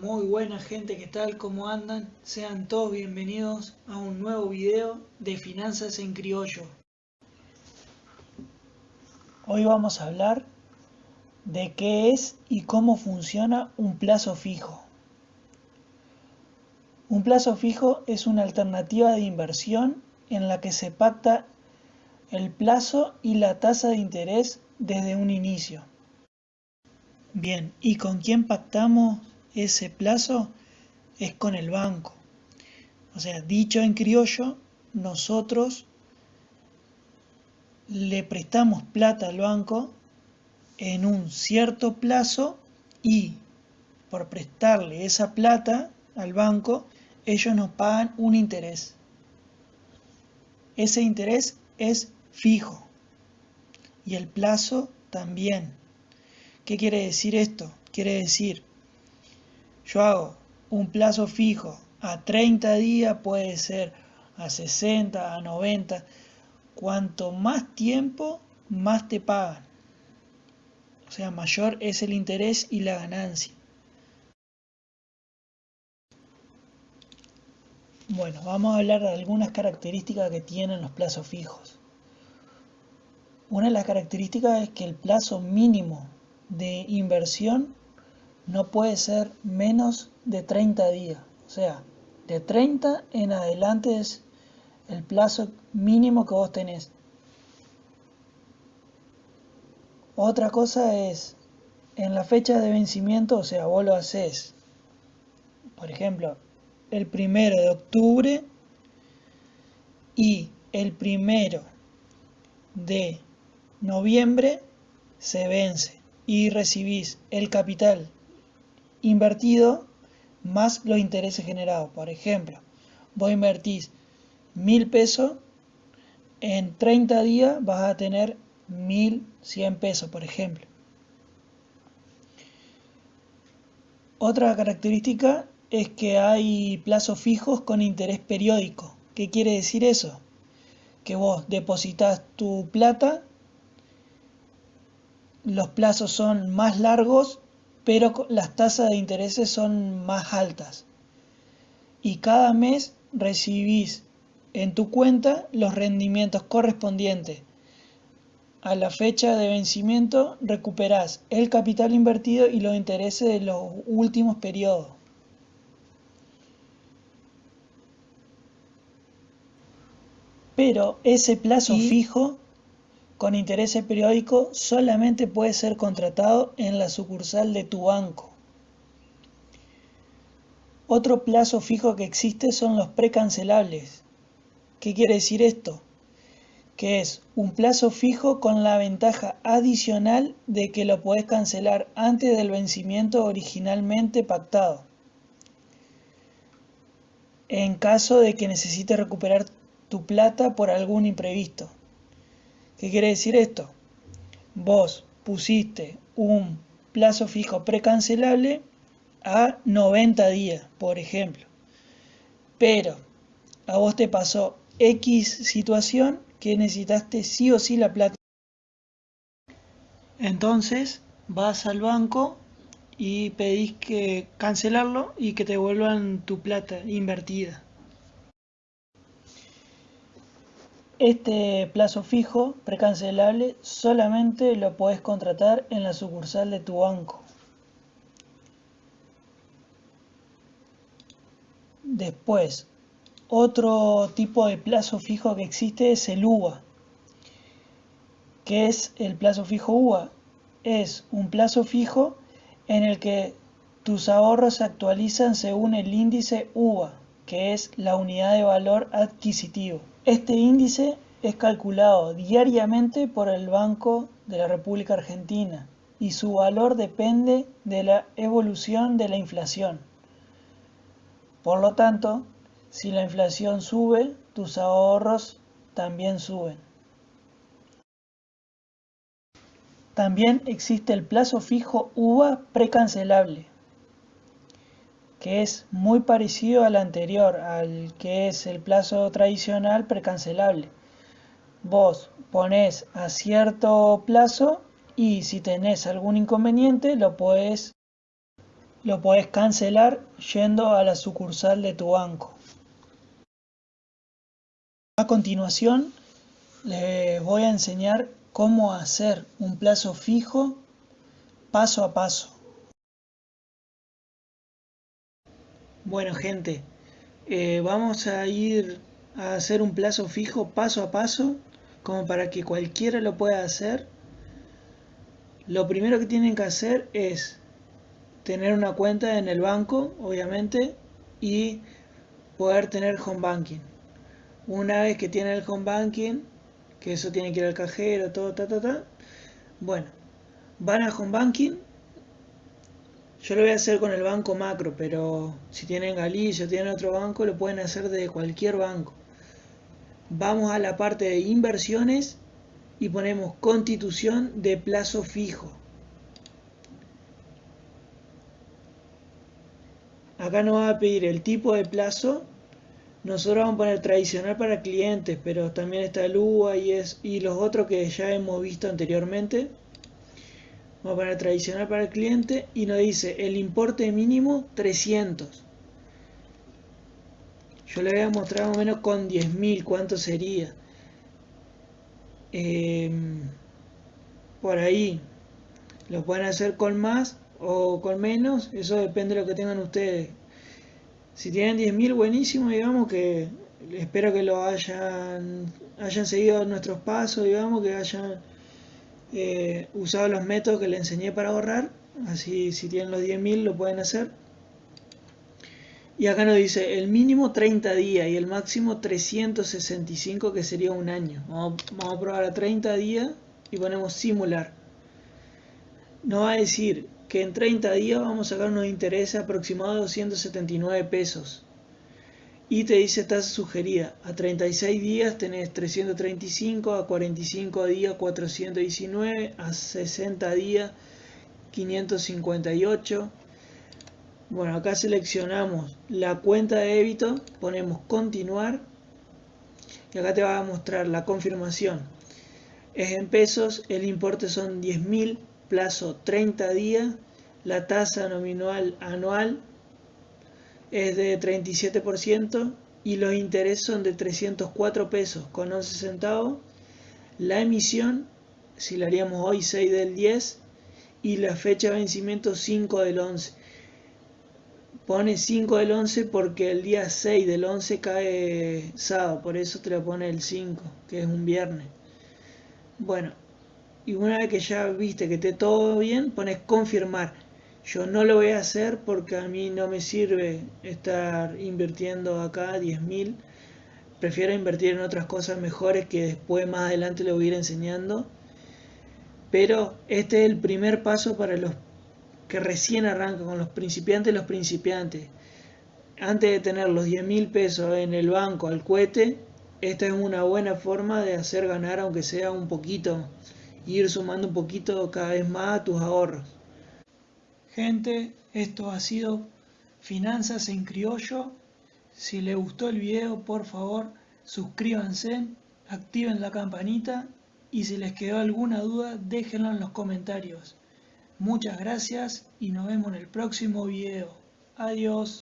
Muy buena gente, ¿qué tal? ¿Cómo andan? Sean todos bienvenidos a un nuevo video de Finanzas en Criollo. Hoy vamos a hablar de qué es y cómo funciona un plazo fijo. Un plazo fijo es una alternativa de inversión en la que se pacta el plazo y la tasa de interés desde un inicio. Bien, ¿y con quién pactamos ese plazo? Es con el banco. O sea, dicho en criollo, nosotros le prestamos plata al banco en un cierto plazo y por prestarle esa plata al banco, ellos nos pagan un interés. Ese interés es fijo y el plazo también. ¿Qué quiere decir esto? Quiere decir, yo hago un plazo fijo a 30 días, puede ser a 60, a 90. Cuanto más tiempo, más te pagan. O sea, mayor es el interés y la ganancia. Bueno, vamos a hablar de algunas características que tienen los plazos fijos. Una de las características es que el plazo mínimo de inversión no puede ser menos de 30 días. O sea, de 30 en adelante es el plazo mínimo que vos tenés. Otra cosa es, en la fecha de vencimiento, o sea, vos lo haces, por ejemplo, el primero de octubre y el primero de noviembre se vence y recibís el capital invertido más los intereses generados. Por ejemplo, vos invertís mil pesos, en 30 días vas a tener 1100 pesos, por ejemplo. Otra característica es que hay plazos fijos con interés periódico. ¿Qué quiere decir eso? Que vos depositas tu plata los plazos son más largos, pero las tasas de intereses son más altas. Y cada mes recibís en tu cuenta los rendimientos correspondientes. A la fecha de vencimiento recuperás el capital invertido y los intereses de los últimos periodos. Pero ese plazo fijo con interés periódico solamente puede ser contratado en la sucursal de tu banco. Otro plazo fijo que existe son los precancelables. ¿Qué quiere decir esto? Que es un plazo fijo con la ventaja adicional de que lo puedes cancelar antes del vencimiento originalmente pactado. En caso de que necesites recuperar tu plata por algún imprevisto. ¿Qué quiere decir esto? Vos pusiste un plazo fijo precancelable a 90 días, por ejemplo. Pero a vos te pasó X situación que necesitaste sí o sí la plata. Entonces vas al banco y pedís que cancelarlo y que te devuelvan tu plata invertida. Este plazo fijo precancelable solamente lo puedes contratar en la sucursal de tu banco. Después, otro tipo de plazo fijo que existe es el UVA. ¿Qué es el plazo fijo UVA? Es un plazo fijo en el que tus ahorros se actualizan según el índice UVA, que es la unidad de valor adquisitivo. Este índice es calculado diariamente por el Banco de la República Argentina y su valor depende de la evolución de la inflación. Por lo tanto, si la inflación sube, tus ahorros también suben. También existe el plazo fijo UVA precancelable que es muy parecido al anterior, al que es el plazo tradicional precancelable. Vos pones a cierto plazo y si tenés algún inconveniente lo puedes lo podés cancelar yendo a la sucursal de tu banco. A continuación les voy a enseñar cómo hacer un plazo fijo paso a paso. Bueno gente, eh, vamos a ir a hacer un plazo fijo paso a paso como para que cualquiera lo pueda hacer. Lo primero que tienen que hacer es tener una cuenta en el banco, obviamente, y poder tener home banking. Una vez que tienen el home banking, que eso tiene que ir al cajero, todo, ta, ta, ta. Bueno, van a home banking yo lo voy a hacer con el banco macro, pero si tienen Galicia o tienen otro banco, lo pueden hacer de cualquier banco. Vamos a la parte de inversiones y ponemos constitución de plazo fijo. Acá nos va a pedir el tipo de plazo. Nosotros vamos a poner tradicional para clientes, pero también está el UA y, los otros que ya hemos visto anteriormente. Vamos a poner tradicional para el cliente y nos dice el importe mínimo 300. Yo le voy a mostrar más o menos con 10.000 cuánto sería. Em, por ahí. Lo pueden hacer con más o con menos. Eso depende de lo que tengan ustedes. Si tienen 10.000 buenísimo, digamos que espero que lo hayan, hayan seguido nuestros pasos, digamos que hayan eh, usado los métodos que le enseñé para ahorrar, así si tienen los 10.000 lo pueden hacer. Y acá nos dice el mínimo 30 días y el máximo 365 que sería un año. Vamos, a probar a 30 días y ponemos simular. Nos va a decir que en 30 días vamos a sacar unos intereses aproximados de 279 pesos y te dice tasa sugerida. A 36 días tenés 335, a 45 días 419, a 60 días 558. Bueno, acá seleccionamos la cuenta de débito, ponemos continuar y acá te va a mostrar la confirmación. Es en pesos, el importe son 10.000, plazo 30 días, la tasa nominal anual es de 37% y los intereses son de 304 pesos con 11 centavos. La emisión, si la haríamos hoy 6 del 10 y la fecha de vencimiento 5 del 11. Pone 5 del 11 porque el día 6 del 11 cae sábado, por eso te lo pone el 5, que es un viernes. Bueno, y una vez que ya viste que esté todo bien, pones confirmar yo no lo voy a hacer porque a mí no me sirve estar invirtiendo acá 10.000. Prefiero invertir en otras cosas mejores que después más adelante le voy a ir enseñando. Pero este es el primer paso para los que recién arrancan, con los principiantes los principiantes. Antes de tener los 10 mil pesos en el banco al cohete, esta es una buena forma de hacer ganar aunque sea un poquito, ir sumando un poquito cada vez más a tus ahorros. Gente, esto ha sido Finanzas en Criollo. Si les gustó el video, por favor, suscríbanse, activen la campanita y si les quedó alguna duda, déjenlo en los comentarios. Muchas gracias y nos vemos en el próximo video. Adiós.